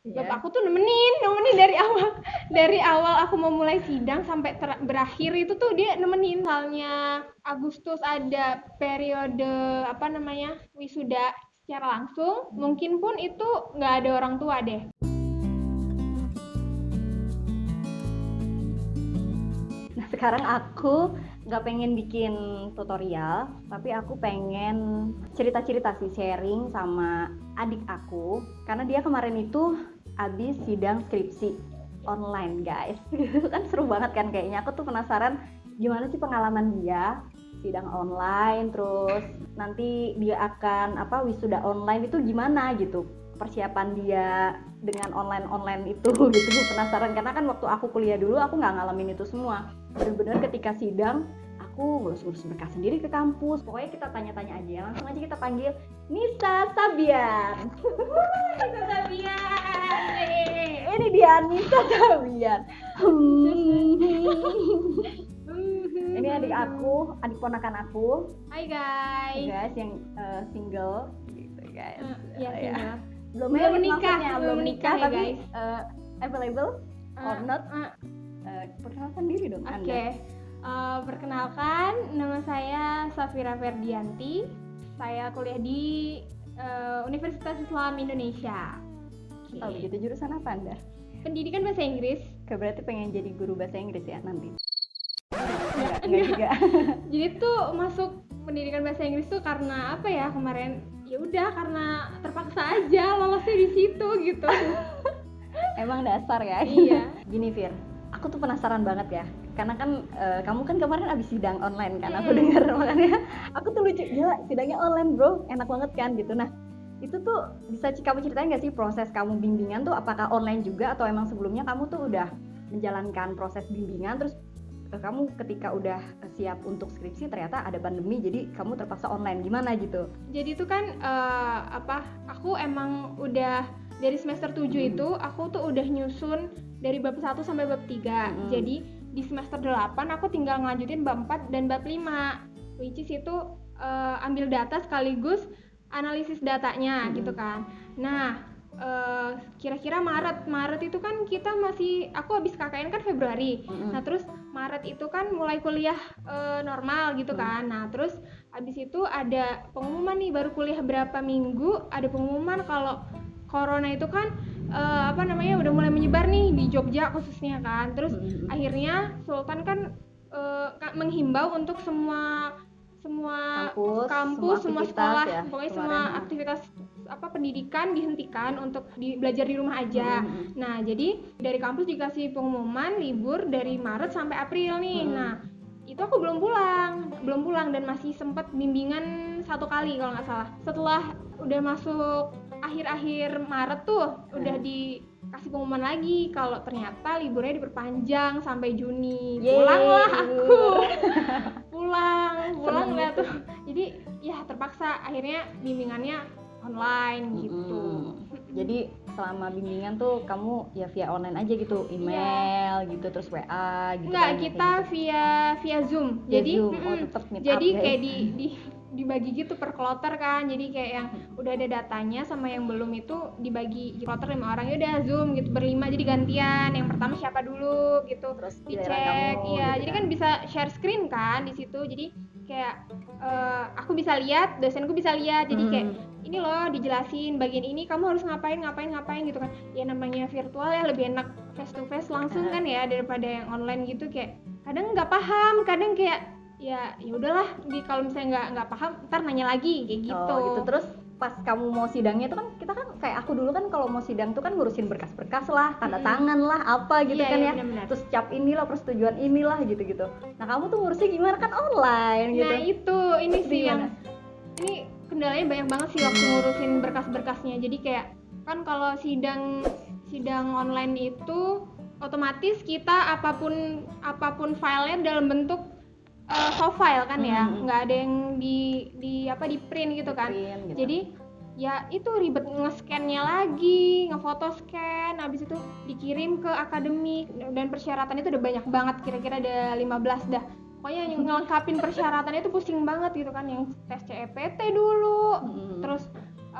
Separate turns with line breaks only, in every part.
Iya.
Bapakku tuh nemenin, nemenin dari awal dari awal aku mau mulai sidang sampai ter- berakhir itu tuh dia nemenin. Misalnya Agustus ada periode apa namanya wisuda secara langsung, mungkin pun itu nggak ada orang tua deh.
Nah sekarang aku nggak pengen bikin tutorial, tapi aku pengen cerita-cerita sih sharing sama adik aku, karena dia kemarin itu habis sidang skripsi online guys, kan seru banget kan kayaknya. Aku tuh penasaran gimana sih pengalaman dia sidang online, terus nanti dia akan apa wisuda online itu gimana gitu? Persiapan dia dengan online online itu gitu penasaran. Karena kan waktu aku kuliah dulu aku nggak ngalamin itu semua. Benar-benar ketika sidang aku ngurus-ngurus berkas sendiri ke kampus. Pokoknya kita tanya-tanya aja langsung aja kita panggil Nisa Sabian. Ini dia Nisa Sabian. Ini adik aku adik ponakan aku.
Hai guys.
guys yang uh, single. Gitu guys.
Eh, ya,
Ya.
single.
belum
Belum
married
menikah, belum menikah ya,
tapi
guys.
uh, available or
Eh,
not?
eh,
Uh, perkenalkan diri dong
Oke,
Anda.
Eh, perkenalkan nama saya Safira Ferdianti. Saya kuliah di eh, Universitas Islam Indonesia. Oke.
Oh begitu jurusan apa Anda?
Pendidikan bahasa Inggris.
Oke, berarti pengen jadi guru bahasa Inggris ya nanti?
Enggak,
Enggak, enggak juga.
Jadi tuh masuk pendidikan bahasa Inggris tuh karena apa ya kemarin? Ya udah karena terpaksa aja lolosnya di situ gitu.
Emang dasar ya?
Iya.
Gini Fir, aku tuh penasaran banget ya. Karena kan eh, kamu kan kemarin abis sidang online kan, aku
Hmm.
dengar makanya aku tuh lucu gila sidangnya online bro, enak banget kan gitu. Nah itu tuh bisa kamu ceritain nggak sih proses kamu bimbingan tuh apakah online juga atau emang sebelumnya kamu tuh udah menjalankan proses bimbingan terus eh, kamu ketika udah siap untuk skripsi ternyata ada pandemi jadi kamu terpaksa online gimana gitu?
Jadi itu kan eh, apa? Aku emang udah dari semester 7
Hmm.
itu aku tuh udah nyusun dari bab 1 sampai bab 3.
Hmm.
Jadi di semester 8 aku tinggal ngelanjutin bab 4 dan bab 5. Which is itu eh, ambil data sekaligus analisis datanya
Hmm.
gitu kan. Nah, eh, kira-kira Maret Maret itu kan kita masih aku habis KKN kan Februari.
Mm-mm.
Nah, terus Maret itu kan mulai kuliah eh, normal gitu
Hmm.
kan. Nah, terus habis itu ada pengumuman nih baru kuliah berapa minggu ada pengumuman kalau corona itu kan eh, apa namanya udah mulai menyebar nih di Jogja khususnya kan. Terus akhirnya Sultan kan ka- menghimbau untuk semua semua
Kampus,
kampus,
semua
semua, sekolah,
ya,
pokoknya
kemarin,
semua aktivitas apa pendidikan dihentikan untuk di, belajar di rumah aja.
Mm-mm.
Nah, jadi dari kampus dikasih pengumuman libur dari Maret sampai April nih.
Hmm.
Nah, itu aku belum pulang, belum pulang dan masih sempat bimbingan satu kali kalau nggak salah. Setelah udah masuk akhir-akhir Maret tuh udah
Hmm.
dikasih pengumuman lagi kalau ternyata liburnya diperpanjang sampai Juni.
Yeay,
Pulanglah aku. Pulang, pulang
gitu.
tuh. Jadi ya terpaksa akhirnya bimbingannya online gitu.
Mm-mm. Jadi selama bimbingan tuh kamu ya via online aja gitu, email gitu terus WA gitu.
Enggak,
kan,
kita
kayak gitu.
via via Zoom.
Via
jadi
Zoom. Oh, tetap meet
jadi
up, guys.
kayak di, di dibagi gitu per kloter kan. Jadi kayak yang udah ada datanya sama yang belum itu dibagi di kloter lima orang ya udah Zoom gitu berlima jadi gantian. Yang pertama siapa dulu gitu.
terus
Dicek. Iya,
gitu
jadi kan bisa share screen kan di situ. Jadi kayak eh, aku bisa lihat, dosenku bisa lihat. Jadi kayak
Hmm.
ini loh dijelasin bagian ini kamu harus ngapain ngapain ngapain gitu kan ya namanya virtual ya lebih enak face to face langsung kan ya daripada yang online gitu kayak kadang nggak paham kadang kayak ya ya udahlah di kalau misalnya nggak nggak paham ntar nanya lagi kayak gitu,
Oh, gitu. Terus pas kamu mau sidangnya itu kan kita kan kayak aku dulu kan kalau mau sidang tuh kan ngurusin berkas-berkas lah, tanda
Mm-mm.
tangan lah, apa gitu
Iya,
kan
iya,
ya.
benar-benar.
Terus cap inilah persetujuan inilah gitu-gitu. Nah, kamu tuh ngurusnya gimana kan online gitu.
nah itu ini
Itu
sih yang ini kendalanya banyak banget sih waktu ngurusin berkas-berkasnya jadi kayak kan kalau sidang sidang online itu otomatis kita apa pun apa pun filenya dalam bentuk eh, soft file kan ya
Hmm.
nggak ada yang di di apa di print gitu kan
Print gitu.
jadi ya itu ribet nge-scan-nya lagi ngefoto scan habis itu dikirim ke akademik dan persyaratan itu udah banyak banget kira-kira ada 15 dah pokoknya yang ngelengkapin persyaratannya itu pusing banget gitu kan yang tes CEPT dulu
Mm-mm.
terus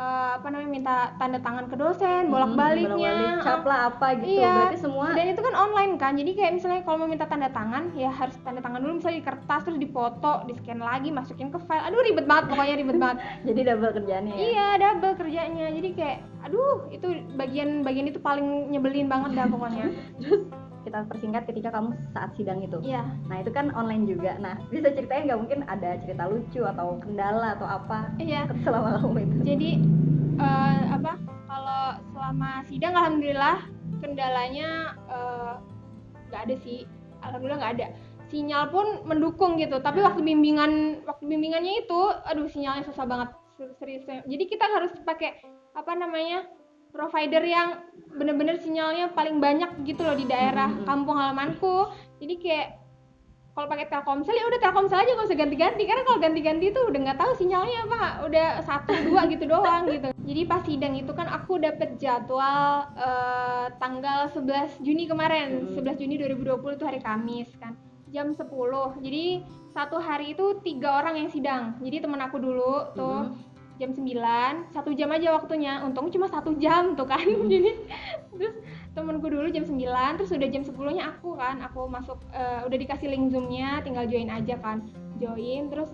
eh, apa namanya minta tanda tangan ke dosen
Hmm,
bolak-baliknya
bolak-balik, cap lah apa gitu.
Iya.
berarti semua
dan itu kan online kan jadi kayak misalnya kalau mau minta tanda tangan ya harus tanda tangan dulu misalnya di kertas terus dipoto di scan lagi masukin ke file. Aduh ribet banget pokoknya ribet banget.
Jadi double kerjaannya ya?
Iya double kerjanya. Jadi kayak aduh itu bagian bagian itu paling nyebelin banget dah pokoknya.
Terus kita persingkat ketika kamu saat sidang itu.
Iya.
Nah itu kan online juga. Nah bisa ceritain nggak mungkin ada cerita lucu atau kendala atau apa
iya.
selama kamu itu?
Jadi eh, apa kalau selama sidang alhamdulillah kendalanya eh, nggak ada sih. Alhamdulillah nggak ada. Sinyal pun mendukung gitu tapi waktu bimbingan waktu bimbingannya itu aduh sinyalnya susah banget. Ser- serius jadi kita harus pakai apa namanya provider yang bener-bener sinyalnya paling banyak gitu loh di daerah
Mhm.
kampung halamanku. Jadi kayak kalau pakai Telkomsel ya udah Telkomsel aja nggak usah ganti-ganti. Karena kalau ganti-ganti itu udah nggak tahu sinyalnya apa udah satu dua gitu doang gitu. Jadi pas sidang itu kan aku dapet jadwal eh, tanggal 11 Juni kemarin.
Hmm.
11 Juni 2020 itu hari Kamis kan. Jam 10 jadi satu hari itu tiga orang yang sidang. Jadi temen aku dulu tuh.
Mhm.
Jam 9 satu jam aja waktunya. Untung cuma satu jam tuh kan. Jadi terus temenku dulu jam 9 terus udah jam 10 nya aku kan. Aku masuk eh, udah dikasih link zoomnya tinggal join aja kan. Join terus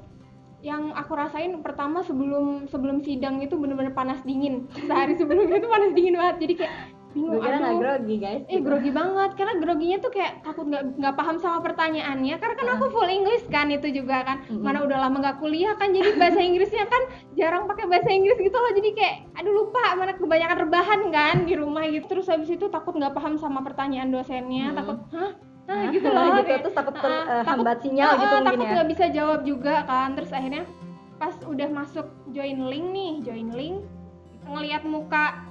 yang aku rasain pertama sebelum sebelum sidang itu bener-bener panas dingin. Sehari sebelumnya itu panas dingin banget. Jadi kayak bingung
gue kira nggak grogi guys.
Eh grogi banget karena groginya tuh kayak takut nggak nggak paham sama pertanyaannya. Karena kan aku full English kan itu juga kan.
Mm-mm.
mana udah lama nggak kuliah kan jadi bahasa Inggrisnya kan jarang pakai bahasa Inggris gitu loh. Jadi kayak aduh lupa mana kebanyakan rebahan kan di rumah gitu. Terus habis itu takut nggak paham sama pertanyaan dosennya
Mm.
takut hah? Nah, gitu loh.
gitu
kayak,
terus takut ter-
"Ah,
eh, hambat sinyal
ah,
gitu
ah,
mungkin
takut
ya.
nggak bisa jawab juga kan. Terus akhirnya pas udah masuk join link nih join link ngelihat muka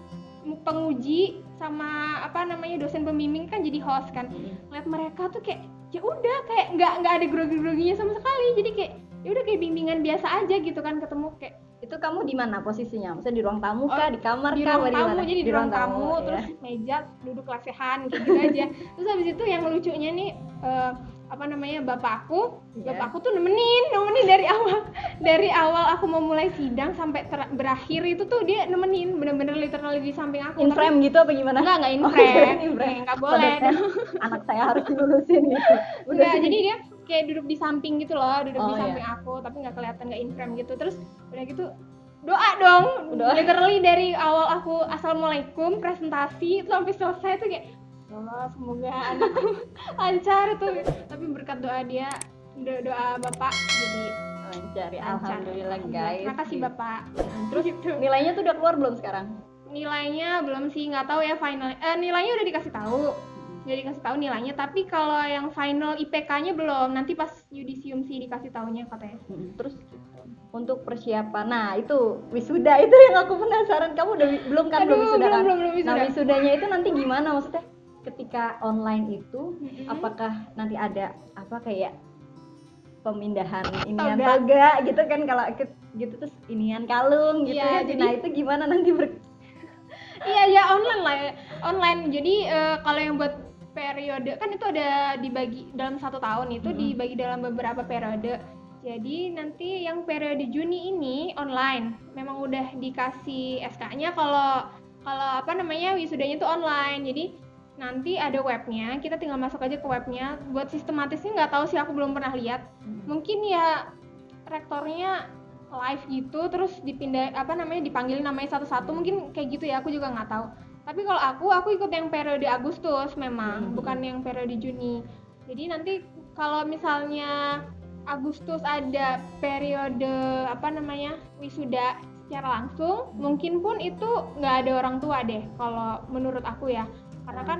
mu- penguji sama apa namanya dosen pembimbing kan jadi host kan.
Mm.
ngeliat mereka tuh kayak ya udah kayak nggak nggak ada grogi-groginya sama sekali. Jadi kayak ya udah kayak bimbingan biasa aja gitu kan ketemu kayak
itu kamu di mana posisinya? Maksudnya di ruang tamu kah?
Oh,
di kamar
di
kah?
ruang
apa
tamu. jadi di ruang tamu
ya.
terus meja duduk lesehan gitu aja. Terus habis itu yang lucunya nih eh, apa namanya bapakku
Iya.
bapakku tuh nemenin nemenin dari awal. Dari awal aku mau mulai sidang sampai ter- berakhir itu tuh dia nemenin bener-bener literally di samping aku
in
Tapi-
frame gitu apa gimana
enggak enggak in
Oh,
frame
in frame.
Eh, nggak boleh
anak saya harus dilulusin gitu
Enggak, jadi dia kayak duduk di samping gitu loh, duduk
Oh,
di
iya.
samping aku, tapi nggak kelihatan nggak in frame gitu. Terus udah gitu doa dong,
Doa.
literally dari awal aku assalamualaikum presentasi itu sampai selesai tuh kayak "Ya Allah semoga anakku lancar tuh. Tapi berkat doa dia, do- doa bapak jadi
lancar ya alhamdulillah guys
Terima kasih
Gitu.
bapak.
terus
Gitu.
nilainya tuh udah keluar belum sekarang
Nilainya belum sih, nggak tahu ya final. Eh, nilainya udah dikasih tahu. Udah dikasih tahu nilainya, tapi kalau yang final IPK-nya belum. Nanti pas yudisium sih dikasih tahunya katanya.
Terus untuk persiapan nah itu wisuda itu yang aku penasaran kamu udah belum kan belum
Aduh,
wisuda
belum,
kan
belum, belum wisuda.
nah wisudanya itu nanti gimana maksudnya ketika online itu
Mm-mm.
apakah nanti ada apa kayak pemindahan inian
Toga.
toga gitu kan kalau gitu terus inian kalung gitu
Iya,
ya
jadi-
nah itu gimana nanti ber
Iya ya online lah ya. online. Jadi eh, kalau yang buat periode kan itu ada dibagi dalam satu tahun itu
Mm-mm.
dibagi dalam beberapa periode. Jadi nanti yang periode Juni ini online. Memang udah dikasih SK-nya kalau kalau apa namanya wisudanya itu online. Jadi nanti ada webnya. Kita tinggal masuk aja ke webnya. Buat sistematisnya nggak tahu sih aku belum pernah lihat. Mungkin ya rektornya live gitu terus dipindah apa namanya dipanggil namanya satu-satu mungkin kayak gitu ya aku juga nggak tahu. Tapi kalau aku aku ikut yang periode Agustus memang
Hmm.
bukan yang periode Juni. Jadi nanti kalau misalnya Agustus ada periode apa namanya wisuda secara langsung mungkin pun itu nggak ada orang tua deh kalau menurut aku ya. Karena kan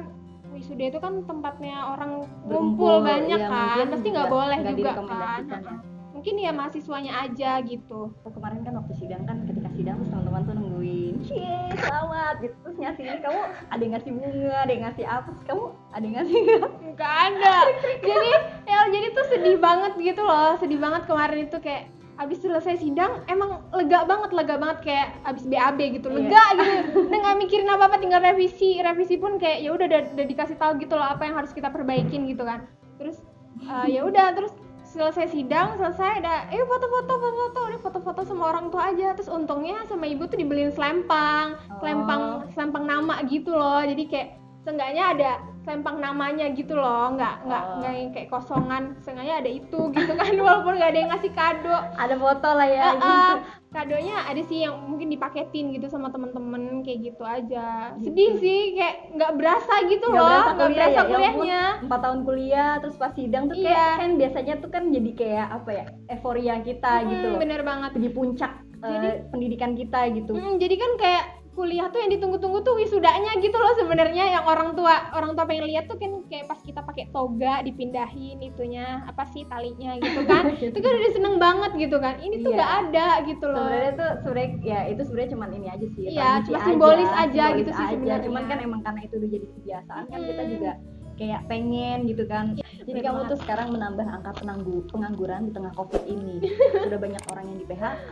wisuda itu kan tempatnya orang ngumpul banyak
iya,
kan pasti nggak boleh juga kan.
ya.
Mungkin ya mahasiswanya aja gitu.
Oh, kemarin kan waktu sidang kan ketika sidang terus teman-teman tuh nungguin cie selamat gitu. Terus ngasih ini kamu ada yang ngasih bunga ada yang ngasih apa? Terus kamu ada yang ngasih nggak?
ada. Jadi ya jadi tuh sedih banget gitu loh. Sedih banget kemarin itu kayak abis selesai sidang emang lega banget lega banget kayak abis BAB gitu.
Iya.
lega gitu. Udah nggak mikirin apa apa tinggal revisi. Revisi pun kayak ya udah udah dikasih tahu gitu loh apa yang harus kita perbaikin gitu kan. Terus eh, ya udah terus selesai sidang selesai ada eh foto-foto foto-foto. Udah foto-foto sama orang tua aja. Terus untungnya sama ibu tuh dibeliin selempang
Oh.
selempang selempang nama gitu loh. Jadi kayak seenggaknya ada selempang namanya gitu loh nggak nggak
Oh.
nggak yang kayak kosongan seenggaknya ada itu gitu kan walaupun nggak ada yang ngasih kado
ada foto lah ya gitu.
eh, kadonya ada sih yang mungkin dipaketin gitu sama temen-temen kayak gitu aja
Gitu.
sedih sih kayak nggak berasa gitu
Nggak
loh
berasa
nggak
kuliah
berasa
ya, ya ampun.
kuliahnya
empat tahun kuliah terus pas sidang tuh kayak
Iya.
kan biasanya tuh kan jadi kayak apa ya euforia kita gitu
Hmm,
loh
bener banget
di puncak
Jadi-
pendidikan kita gitu
Hmm, jadi kan kayak kuliah tuh yang ditunggu-tunggu tuh wisudanya gitu loh sebenarnya. Yang orang tua orang tua pengen lihat tuh kan kayak pas kita pakai toga dipindahin itunya apa sih talinya gitu kan. Itu kan udah seneng banget gitu kan. Ini tuh
Iya.
nggak ada gitu loh.
Sebenarnya tuh sebenarnya ya itu sebenarnya cuman ini aja sih.
Iya,
tradisi
cuma simbolis aja
simbolis
gitu sih
aja.
sebenarnya.
cuman kan emang karena itu udah jadi kebiasaan kan kita juga kayak pengen gitu kan. Jadi
bener
kamu
banget.
tuh sekarang menambah angka penanggu pengangguran di tengah covid ini. Sudah banyak orang yang di PHK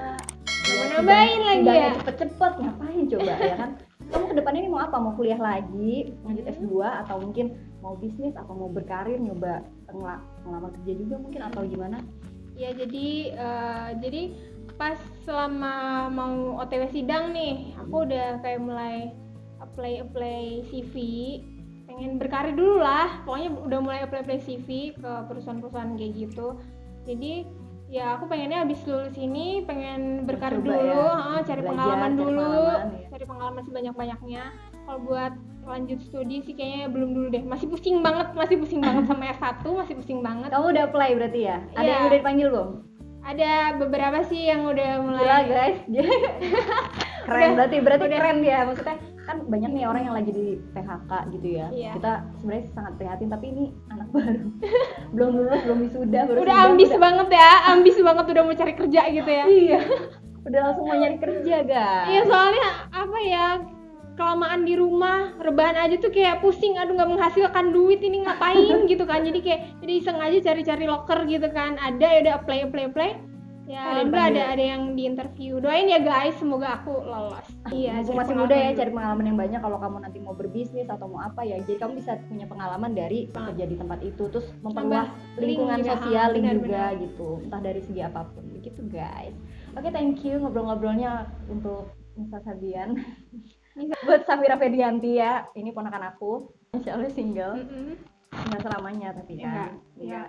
Mau nambahin lagi ya?
cepet-cepet ngapain coba ya kan? Kamu ke depannya ini mau apa? Mau kuliah lagi lanjut
Hmm.
S2 atau mungkin mau bisnis atau mau berkarir nyoba ngela- ngelamar kerja juga mungkin atau gimana?
Ya jadi eh, jadi pas selama mau OTW sidang nih aku udah kayak mulai apply apply CV pengen berkarir dulu lah pokoknya udah mulai apply apply CV ke perusahaan-perusahaan kayak gitu. Jadi ya aku pengennya habis lulus ini pengen berkarir
Coba
dulu
ya,
ah, cari
belajar,
pengalaman
cari
dulu
pengalaman, ya.
cari pengalaman sebanyak-banyaknya kalau buat lanjut studi sih kayaknya belum dulu deh masih pusing banget masih pusing banget sama S1 masih pusing banget
kamu udah apply berarti ya ada
Iya.
yang udah dipanggil belum
ada beberapa sih yang udah mulai
Gila guys keren
Udah,
berarti berarti
udah.
keren dia maksudnya kan banyak nih orang yang lagi di PHK gitu ya.
Iya.
kita sebenarnya sangat prihatin tapi ini anak baru. Belum lulus belum wisuda baru
udah
sidang,
ambis banget ya ambis banget udah mau cari kerja gitu ya.
Iya. Udah langsung mau nyari kerja guys.
Iya soalnya apa ya kelamaan di rumah rebahan aja tuh kayak pusing aduh nggak menghasilkan duit ini ngapain gitu kan. Jadi kayak jadi iseng aja cari-cari loker gitu kan. Ada ya udah apply apply apply ya alhamdulillah ada ada yang di interview. Doain ya guys semoga aku lolos. Iya
masih muda ya cari pengalaman yang banyak kalau kamu nanti mau berbisnis atau mau apa ya. Jadi kamu bisa punya pengalaman dari kerja di tempat itu. Terus memperluas lingkungan
juga,
sosial
ah,
link
benar,
juga
benar.
gitu. Entah dari segi apa pun. Begitu guys. Oke thank you ngobrol-ngobrolnya untuk Nisa Sabian.
Nisa.
buat Safira Fedianti ya. Ini ponakan aku. Insya Allah single.
Mm-mm.
Nggak selamanya tapi kan.
Enggak,
Iya.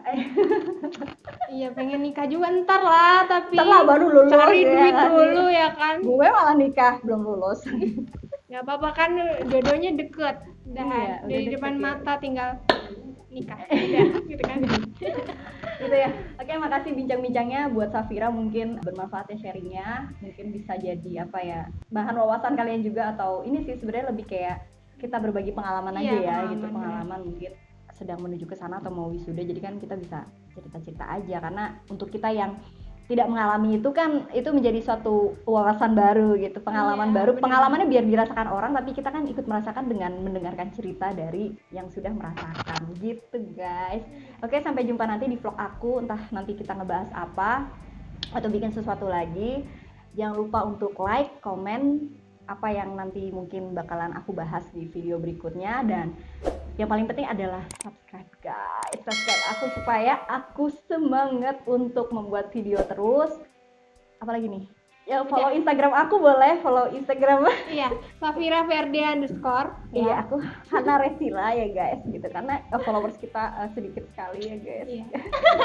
iya pengen nikah juga ntar lah tapi
Ntar lah baru lulus
cari
ya
duit
kan.
dulu ya kan.
Gue malah nikah belum lulus.
Nggak apa-apa kan jodohnya deket. Udah
Iya, udah
dari
deket
depan
ya.
mata tinggal nikah. Gitu kan.
Gitu ya. Oke makasih bincang-bincangnya buat Safira mungkin bermanfaat ya sharingnya. Mungkin bisa jadi apa ya bahan wawasan kalian juga atau ini sih sebenarnya lebih kayak kita berbagi pengalaman aja
Iya,
ya
pengalaman,
gitu pengalaman mungkin sedang menuju ke sana atau mau wisuda jadi kan kita bisa cerita-cerita aja. Karena untuk kita yang tidak mengalami itu kan itu menjadi suatu wawasan baru gitu pengalaman
Iya,
baru.
benar.
pengalamannya biar dirasakan orang tapi kita kan ikut merasakan dengan mendengarkan cerita dari yang sudah merasakan. Gitu guys. Oke sampai jumpa nanti di vlog aku. Entah nanti kita ngebahas apa atau bikin sesuatu lagi. Jangan lupa untuk like komen apa yang nanti mungkin bakalan aku bahas di video berikutnya. Dan yang paling penting adalah subscribe guys. Subscribe aku supaya aku semangat untuk membuat video terus. Apalagi nih? Ya follow instagram aku boleh follow instagram.
Iya Safira Ferdi underscore.
Iya
ya.
aku Hana Resila ya guys gitu. Karena eh, followers kita eh, sedikit sekali ya guys.
Iya.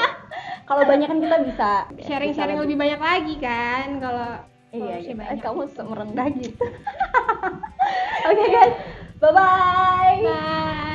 kalau banyak kan kita bisa
sharing-sharing
bisa
lebih banyak lagi kan kalau
iya, iya.
banyak.
kamu merendah gitu. Oke guys. Bye bye